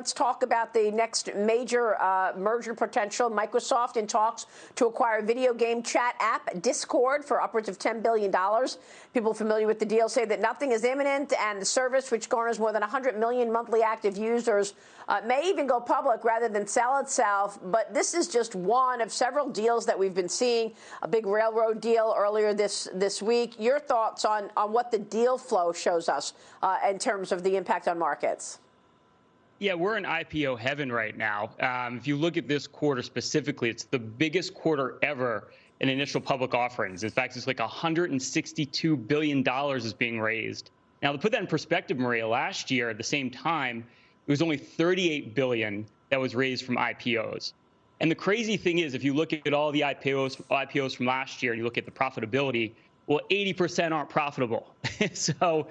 Let's talk about the next major uh, merger potential. Microsoft in talks to acquire video game chat app Discord for upwards of $10 billion. People familiar with the deal say that nothing is imminent, and the service, which garners more than 100 million monthly active users, uh, may even go public rather than sell itself. But this is just one of several deals that we've been seeing. A big railroad deal earlier this this week. Your thoughts on on what the deal flow shows us uh, in terms of the impact on markets? Yeah, we're in IPO heaven right now. Um, if you look at this quarter specifically, it's the biggest quarter ever in initial public offerings. In fact, it's like $162 billion is being raised. Now, to put that in perspective, Maria, last year at the same time, it was only 38 billion that was raised from IPOs. And the crazy thing is, if you look at all the IPOs, IPOs from last year and you look at the profitability, well, 80% aren't profitable. so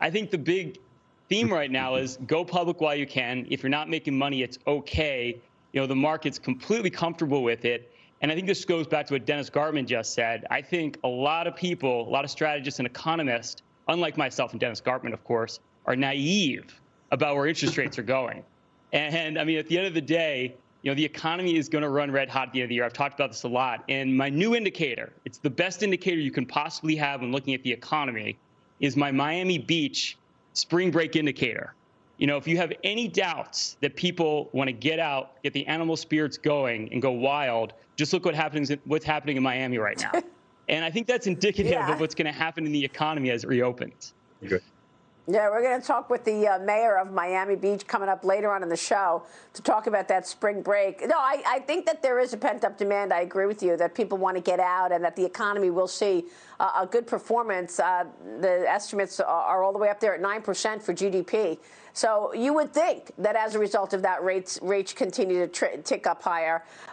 I think the big theme right now is go public while you can. If you're not making money, it's okay. You know, the market's completely comfortable with it. And I think this goes back to what Dennis Gartman just said. I think a lot of people, a lot of strategists and economists, unlike myself and Dennis Gartman, of course, are naive about where interest rates are going. And I mean, at the end of the day, you know, the economy is going to run red hot at the end of the year. I've talked about this a lot. And my new indicator, it's the best indicator you can possibly have when looking at the economy, is my Miami Beach spring break indicator. You know, if you have any doubts that people want to get out, get the animal spirits going, and go wild, just look what happens. What's happening in Miami right now, and I think that's indicative yeah. of what's going to happen in the economy as it reopens. Okay. Yeah, we're going to talk with the uh, mayor of Miami Beach coming up later on in the show to talk about that spring break. No, I, I think that there is a pent up demand. I agree with you that people want to get out and that the economy will see uh, a good performance. Uh, the estimates are all the way up there at 9% for GDP. So you would think that as a result of that, rates, rates continue to tick up higher.